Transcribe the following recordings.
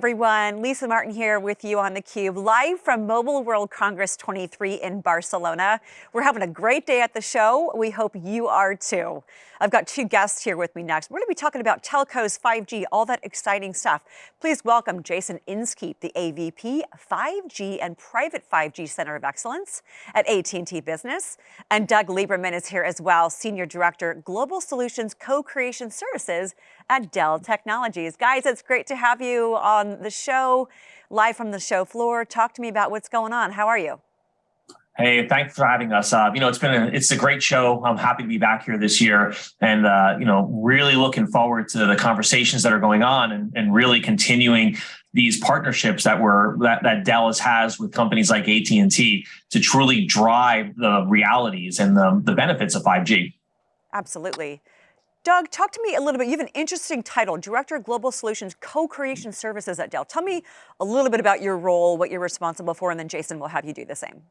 everyone. Lisa Martin here with you on theCUBE, live from Mobile World Congress 23 in Barcelona. We're having a great day at the show. We hope you are too. I've got two guests here with me next. We're going to be talking about telcos, 5G, all that exciting stuff. Please welcome Jason Inskeep, the AVP, 5G and Private 5G Center of Excellence at AT&T Business. And Doug Lieberman is here as well, Senior Director, Global Solutions Co-Creation Services at Dell Technologies. Guys, it's great to have you on the show, live from the show floor. Talk to me about what's going on. How are you? Hey, thanks for having us. Uh, you know, it's been a, it's a great show. I'm happy to be back here this year, and uh, you know, really looking forward to the conversations that are going on, and, and really continuing these partnerships that were that, that Dallas has with companies like AT and T to truly drive the realities and the, the benefits of 5G. Absolutely. Doug, talk to me a little bit. You have an interesting title, Director of Global Solutions Co-Creation Services at Dell. Tell me a little bit about your role, what you're responsible for, and then Jason will have you do the same.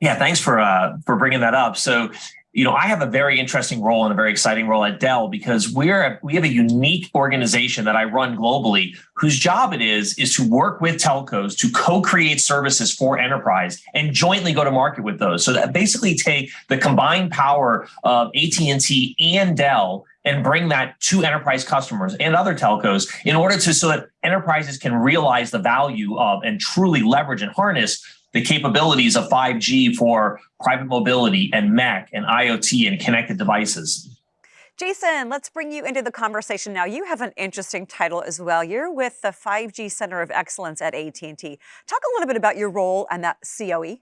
Yeah, thanks for uh, for bringing that up. So, you know, I have a very interesting role and a very exciting role at Dell because we're we have a unique organization that I run globally, whose job it is is to work with telcos to co-create services for enterprise and jointly go to market with those. So that basically take the combined power of AT&T and Dell and bring that to enterprise customers and other telcos in order to so that enterprises can realize the value of and truly leverage and harness the capabilities of 5G for private mobility and MEC and IoT and connected devices. Jason, let's bring you into the conversation now. You have an interesting title as well. You're with the 5G Center of Excellence at AT&T. Talk a little bit about your role and that COE.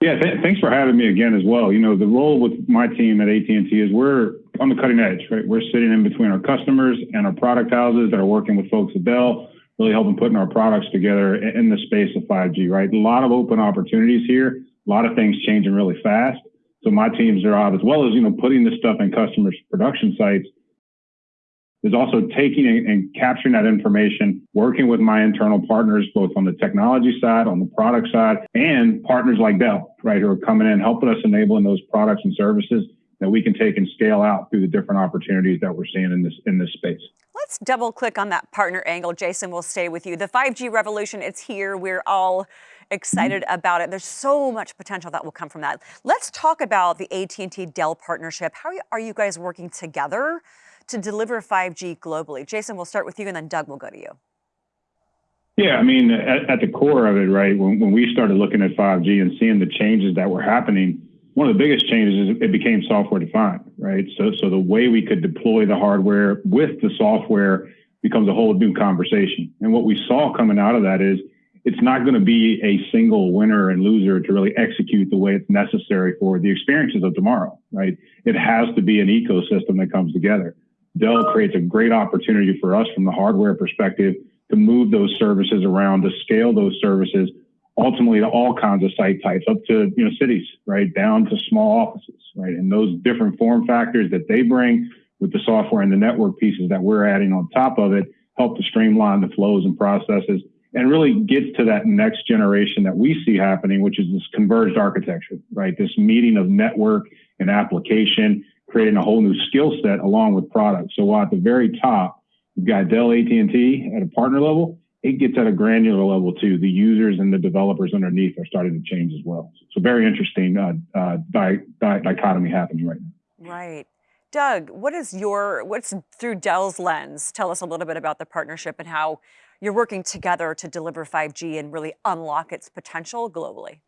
Yeah, th thanks for having me again as well. You know, the role with my team at AT&T is we're on the cutting edge, right? We're sitting in between our customers and our product houses that are working with folks at Dell really helping putting our products together in the space of 5G, right? A lot of open opportunities here, a lot of things changing really fast. So my teams are out as well as, you know, putting this stuff in customers' production sites is also taking and capturing that information, working with my internal partners, both on the technology side, on the product side, and partners like Dell, right, who are coming in, helping us enabling those products and services that we can take and scale out through the different opportunities that we're seeing in this in this space. Let's double click on that partner angle. Jason we'll stay with you. The 5G revolution, it's here. We're all excited mm -hmm. about it. There's so much potential that will come from that. Let's talk about the AT&T Dell partnership. How are you guys working together to deliver 5G globally? Jason, we'll start with you and then Doug will go to you. Yeah, I mean, at, at the core of it, right, when, when we started looking at 5G and seeing the changes that were happening, one of the biggest changes is it became software defined, right? So, so the way we could deploy the hardware with the software becomes a whole new conversation. And what we saw coming out of that is it's not going to be a single winner and loser to really execute the way it's necessary for the experiences of tomorrow, right? It has to be an ecosystem that comes together. Dell creates a great opportunity for us from the hardware perspective to move those services around, to scale those services ultimately to all kinds of site types, up to you know cities, right, down to small offices, right, and those different form factors that they bring with the software and the network pieces that we're adding on top of it help to streamline the flows and processes and really gets to that next generation that we see happening, which is this converged architecture, right? This meeting of network and application, creating a whole new skill set along with products. So while at the very top, you've got Dell AT&T at a partner level, it gets at a granular level too. The users and the developers underneath are starting to change as well. So very interesting uh, uh, di di dichotomy happening right now. Right. Doug, what is your, what's through Dell's lens? Tell us a little bit about the partnership and how you're working together to deliver 5G and really unlock its potential globally.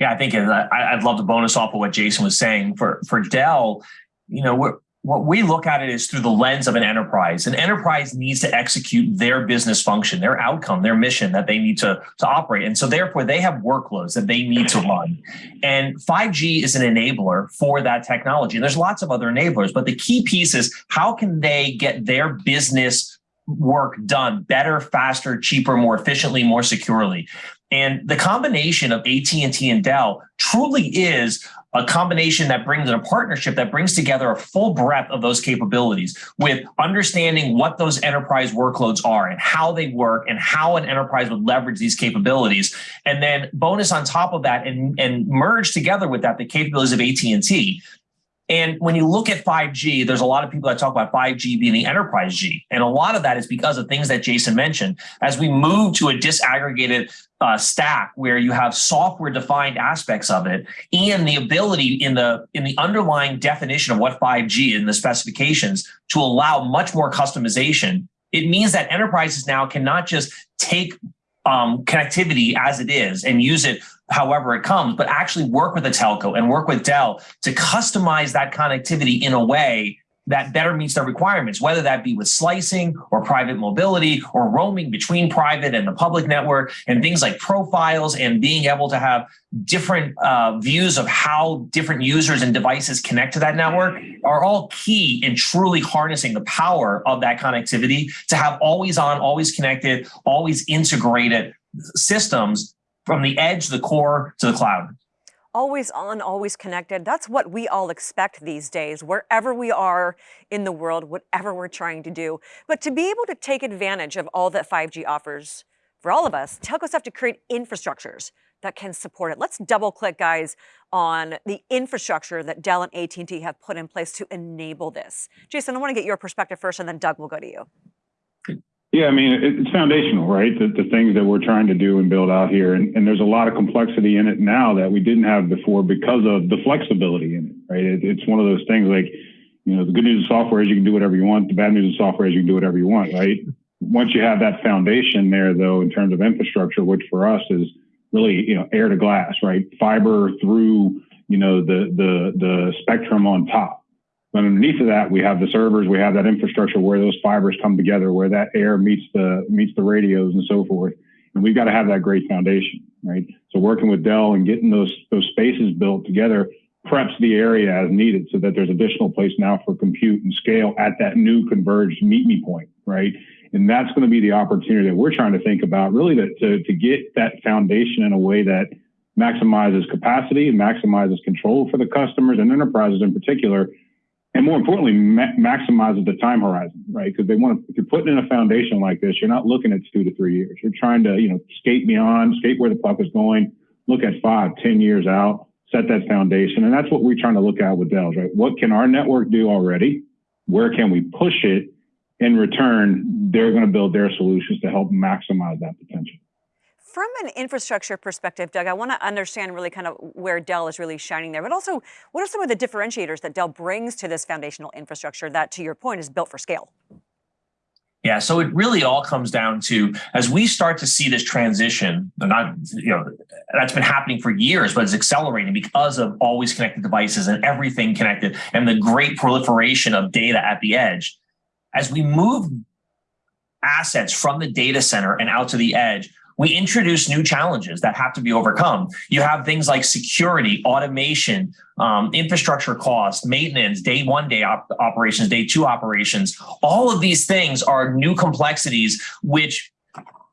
Yeah, I think uh, I'd love to bonus off of what Jason was saying. For for Dell, you know, we're what we look at it is through the lens of an enterprise. An enterprise needs to execute their business function, their outcome, their mission that they need to, to operate. And so therefore they have workloads that they need to run. And 5G is an enabler for that technology. And there's lots of other enablers, but the key piece is how can they get their business work done better, faster, cheaper, more efficiently, more securely. And the combination of AT&T and Dell truly is a combination that brings in a partnership that brings together a full breadth of those capabilities with understanding what those enterprise workloads are and how they work and how an enterprise would leverage these capabilities. And then bonus on top of that and, and merge together with that the capabilities of AT&T And when you look at 5G, there's a lot of people that talk about 5G being the enterprise G. And a lot of that is because of things that Jason mentioned. As we move to a disaggregated uh, stack where you have software defined aspects of it and the ability in the in the underlying definition of what 5G in the specifications to allow much more customization, it means that enterprises now cannot just take um, connectivity as it is and use it however it comes, but actually work with a telco and work with Dell to customize that connectivity in a way that better meets their requirements, whether that be with slicing or private mobility or roaming between private and the public network and things like profiles and being able to have different uh, views of how different users and devices connect to that network are all key in truly harnessing the power of that connectivity to have always on, always connected, always integrated systems from the edge, the core to the cloud always on, always connected. That's what we all expect these days, wherever we are in the world, whatever we're trying to do. But to be able to take advantage of all that 5G offers for all of us, telcos have to create infrastructures that can support it. Let's double click, guys, on the infrastructure that Dell and AT&T have put in place to enable this. Jason, I want to get your perspective first, and then Doug will go to you. Yeah, I mean, it's foundational, right? The, the, things that we're trying to do and build out here. And, and, there's a lot of complexity in it now that we didn't have before because of the flexibility in it, right? It, it's one of those things like, you know, the good news of software is you can do whatever you want. The bad news of software is you can do whatever you want, right? Once you have that foundation there, though, in terms of infrastructure, which for us is really, you know, air to glass, right? Fiber through, you know, the, the, the spectrum on top but underneath of that, we have the servers, we have that infrastructure where those fibers come together, where that air meets the meets the radios and so forth. And we've got to have that great foundation, right? So working with Dell and getting those those spaces built together preps the area as needed so that there's additional place now for compute and scale at that new converged meet me point, right? And that's going to be the opportunity that we're trying to think about really to, to, to get that foundation in a way that maximizes capacity and maximizes control for the customers and enterprises in particular and more importantly, ma- maximizes the time horizon, right? Because they want to, if you're putting in a foundation like this, you're not looking at two to three years. You're trying to, you know, skate beyond, skate where the puck is going, look at five, ten years out, set that foundation. And that's what we're trying to look at with Dell's, right? What can our network do already? Where can we push it? In return, they're going to build their solutions to help maximize that potential. From an infrastructure perspective, Doug, I want to understand really kind of where Dell is really shining there, but also what are some of the differentiators that Dell brings to this foundational infrastructure that, to your point, is built for scale? Yeah, so it really all comes down to as we start to see this transition, not you know that's been happening for years, but it's accelerating because of always connected devices and everything connected and the great proliferation of data at the edge. As we move assets from the data center and out to the edge, we introduce new challenges that have to be overcome. You have things like security, automation, um, infrastructure costs, maintenance, day one day op operations, day two operations. All of these things are new complexities which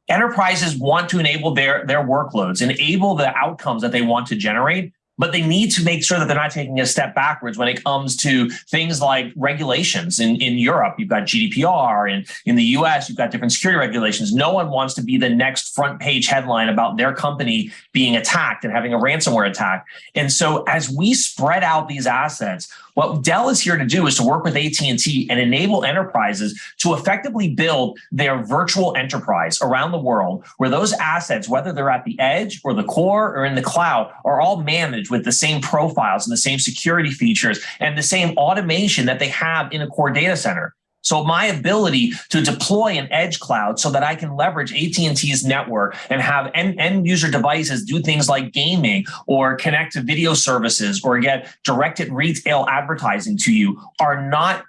enterprises want to enable their, their workloads, enable the outcomes that they want to generate but they need to make sure that they're not taking a step backwards when it comes to things like regulations. In, in Europe, you've got GDPR, and in the US, you've got different security regulations. No one wants to be the next front page headline about their company being attacked and having a ransomware attack. And so as we spread out these assets, what Dell is here to do is to work with AT&T and enable enterprises to effectively build their virtual enterprise around the world where those assets, whether they're at the edge or the core or in the cloud, are all managed with the same profiles and the same security features and the same automation that they have in a core data center. So my ability to deploy an edge cloud so that I can leverage AT&T's network and have end, end user devices do things like gaming or connect to video services or get directed retail advertising to you are not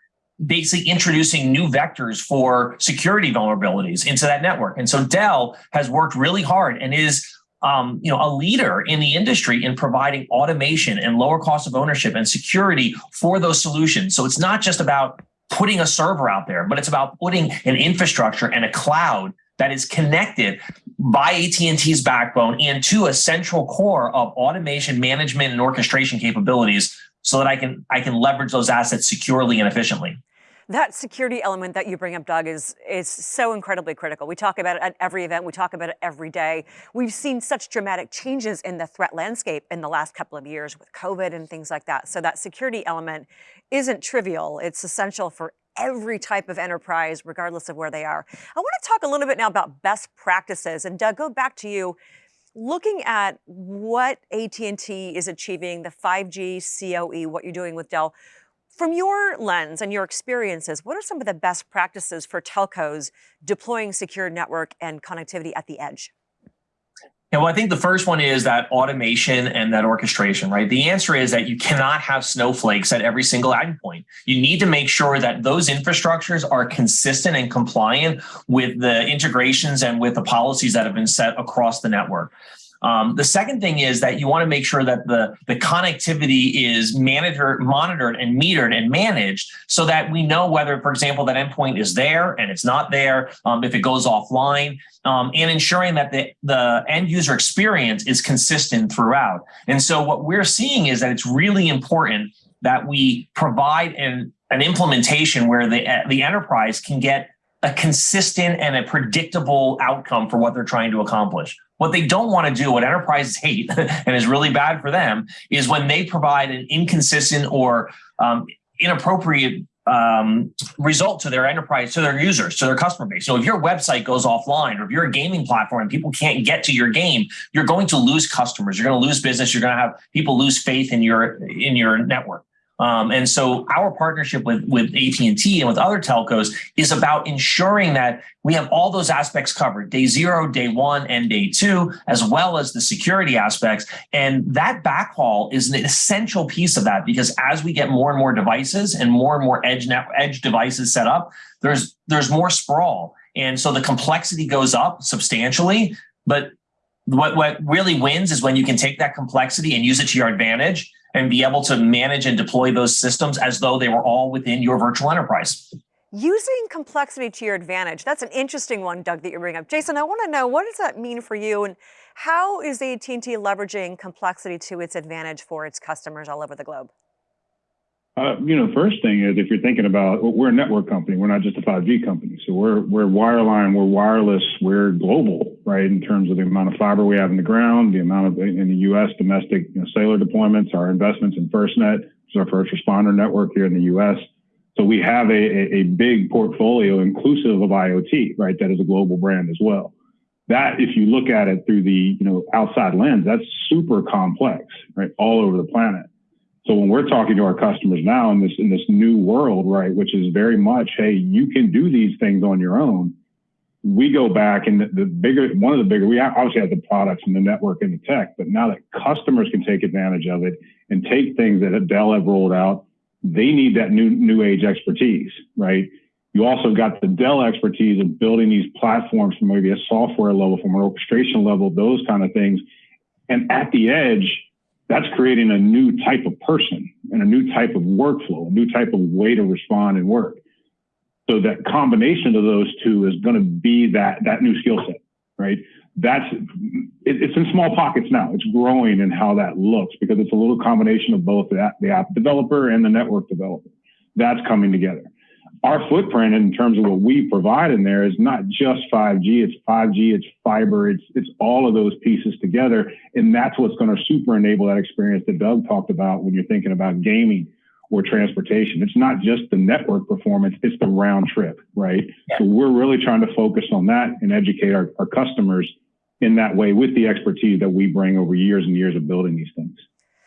basically introducing new vectors for security vulnerabilities into that network. And so Dell has worked really hard and is um, you know, a leader in the industry in providing automation and lower cost of ownership and security for those solutions. So it's not just about putting a server out there, but it's about putting an infrastructure and a cloud that is connected by AT&T's backbone into a central core of automation, management, and orchestration capabilities so that I can I can leverage those assets securely and efficiently. That security element that you bring up, Doug, is, is so incredibly critical. We talk about it at every event, we talk about it every day. We've seen such dramatic changes in the threat landscape in the last couple of years with COVID and things like that. So that security element isn't trivial. It's essential for every type of enterprise, regardless of where they are. I want to talk a little bit now about best practices. And Doug, go back to you. Looking at what AT&T is achieving, the 5G COE, what you're doing with Dell, from your lens and your experiences, what are some of the best practices for telcos deploying secure network and connectivity at the edge? Yeah, well, I think the first one is that automation and that orchestration, right? The answer is that you cannot have snowflakes at every single endpoint. You need to make sure that those infrastructures are consistent and compliant with the integrations and with the policies that have been set across the network. Um, the second thing is that you want to make sure that the, the connectivity is monitored, monitored and metered and managed so that we know whether, for example, that endpoint is there and it's not there, um, if it goes offline, um, and ensuring that the, the end user experience is consistent throughout. And so what we're seeing is that it's really important that we provide an, an implementation where the, the enterprise can get a consistent and a predictable outcome for what they're trying to accomplish. What they don't want to do, what enterprises hate and is really bad for them, is when they provide an inconsistent or um, inappropriate um, result to their enterprise, to their users, to their customer base. So if your website goes offline or if you're a gaming platform and people can't get to your game, you're going to lose customers. You're going to lose business. You're going to have people lose faith in your in your network. Um, and so our partnership with, with AT&T and with other telcos is about ensuring that we have all those aspects covered, day zero, day one, and day two, as well as the security aspects. And that backhaul is an essential piece of that because as we get more and more devices and more and more edge, net, edge devices set up, there's, there's more sprawl. And so the complexity goes up substantially, but what, what really wins is when you can take that complexity and use it to your advantage and be able to manage and deploy those systems as though they were all within your virtual enterprise. Using complexity to your advantage. That's an interesting one, Doug, that you bring up. Jason, I want to know, what does that mean for you? And how is AT&T leveraging complexity to its advantage for its customers all over the globe? Uh, you know, first thing is if you're thinking about, we're a network company. We're not just a 5G company. So we're we're wireline, we're wireless, we're global, right? In terms of the amount of fiber we have in the ground, the amount of in the U.S. domestic you know, cellular deployments, our investments in FirstNet, which is our first responder network here in the U.S. So we have a, a, a big portfolio inclusive of IoT, right? That is a global brand as well. That, if you look at it through the you know outside lens, that's super complex, right? All over the planet. So when we're talking to our customers now in this in this new world, right, which is very much, hey, you can do these things on your own. We go back and the, the bigger one of the bigger we obviously have the products and the network and the tech, but now that customers can take advantage of it and take things that Dell have rolled out, they need that new new age expertise, right? You also got the Dell expertise of building these platforms from maybe a software level, from an orchestration level, those kind of things. And at the edge, that's creating a new type of person and a new type of workflow, a new type of way to respond and work. So that combination of those two is going to be that that new skill set, right? That's it, it's in small pockets now. It's growing in how that looks because it's a little combination of both the, the app developer and the network developer. That's coming together our footprint in terms of what we provide in there is not just 5G, it's 5G, it's fiber, it's it's all of those pieces together. And that's what's going to super enable that experience that Doug talked about when you're thinking about gaming or transportation. It's not just the network performance, it's the round trip, right? Yeah. So we're really trying to focus on that and educate our, our customers in that way with the expertise that we bring over years and years of building these things.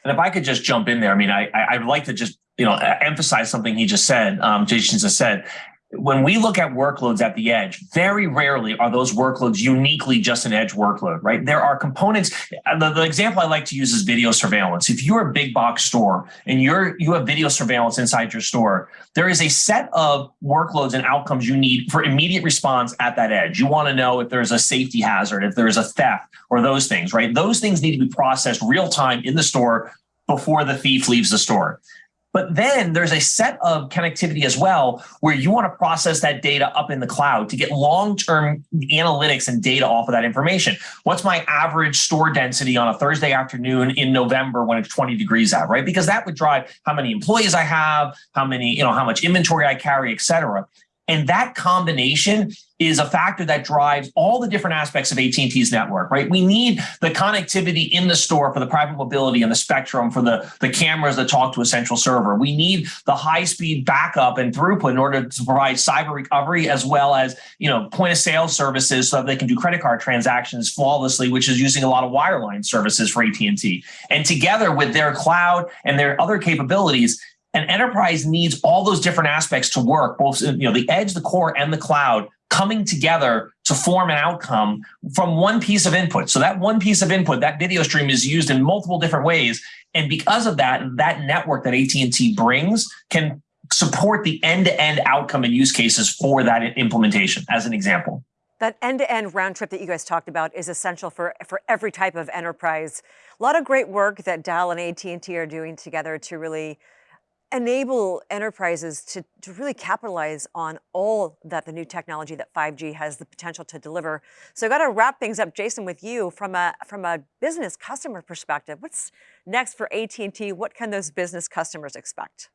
And if I could just jump in there, I mean, I, I'd like to just you know, emphasize something he just said, um, Jason just said. When we look at workloads at the edge, very rarely are those workloads uniquely just an edge workload, right? There are components. The, the example I like to use is video surveillance. If you're a big box store and you're you have video surveillance inside your store, there is a set of workloads and outcomes you need for immediate response at that edge. You want to know if there's a safety hazard, if there's a theft, or those things, right? Those things need to be processed real time in the store before the thief leaves the store But then there's a set of connectivity as well where you want to process that data up in the cloud to get long-term analytics and data off of that information. What's my average store density on a Thursday afternoon in November when it's 20 degrees out, right? Because that would drive how many employees I have, how many, you know, how much inventory I carry, et cetera. And that combination is a factor that drives all the different aspects of AT&T's network, right? We need the connectivity in the store for the private mobility and the spectrum for the, the cameras that talk to a central server. We need the high speed backup and throughput in order to provide cyber recovery as well as, you know, point of sale services so that they can do credit card transactions flawlessly, which is using a lot of wireline services for AT&T. And together with their cloud and their other capabilities, an enterprise needs all those different aspects to work, both uh, you know the edge, the core, and the cloud coming together to form an outcome from one piece of input. So that one piece of input, that video stream is used in multiple different ways. And because of that, that network that AT&T brings can support the end-to-end outcome and use cases for that implementation, as an example. That end-to-end round trip that you guys talked about is essential for, for every type of enterprise. A lot of great work that Dell and AT&T are doing together to really enable enterprises to, to really capitalize on all that the new technology that 5G has the potential to deliver. So I got to wrap things up, Jason, with you from a from a business customer perspective. What's next for AT&T? What can those business customers expect?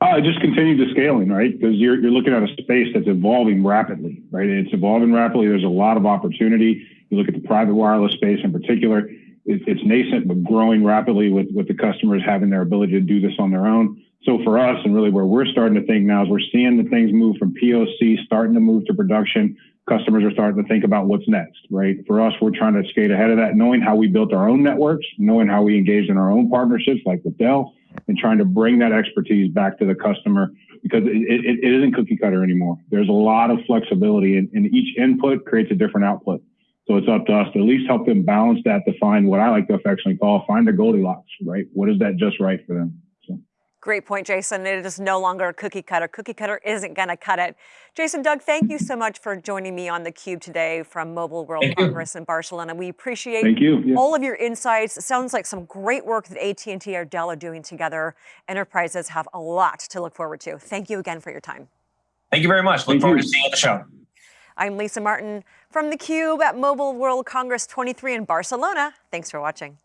Uh, just continue to scaling, right? Because you're, you're looking at a space that's evolving rapidly, right? It's evolving rapidly. There's a lot of opportunity. You look at the private wireless space in particular it's nascent but growing rapidly with with the customers having their ability to do this on their own. So for us, and really where we're starting to think now is we're seeing the things move from POC, starting to move to production. Customers are starting to think about what's next, right? For us, we're trying to skate ahead of that, knowing how we built our own networks, knowing how we engaged in our own partnerships, like with Dell, and trying to bring that expertise back to the customer because it, it, it isn't cookie cutter anymore. There's a lot of flexibility, and, and each input creates a different output. So it's up to us to at least help them balance that to find what I like to affectionately call find the Goldilocks, right? What is that just right for them? So. Great point, Jason. It is no longer a cookie cutter. Cookie cutter isn't going to cut it. Jason, Doug, thank you so much for joining me on theCUBE today from Mobile World thank Congress you. in Barcelona. We appreciate thank you. Yeah. all of your insights. It sounds like some great work that AT&T or Dell are doing together. Enterprises have a lot to look forward to. Thank you again for your time. Thank you very much. Look thank forward you. to seeing you on the show. I'm Lisa Martin from theCUBE at Mobile World Congress 23 in Barcelona. Thanks for watching.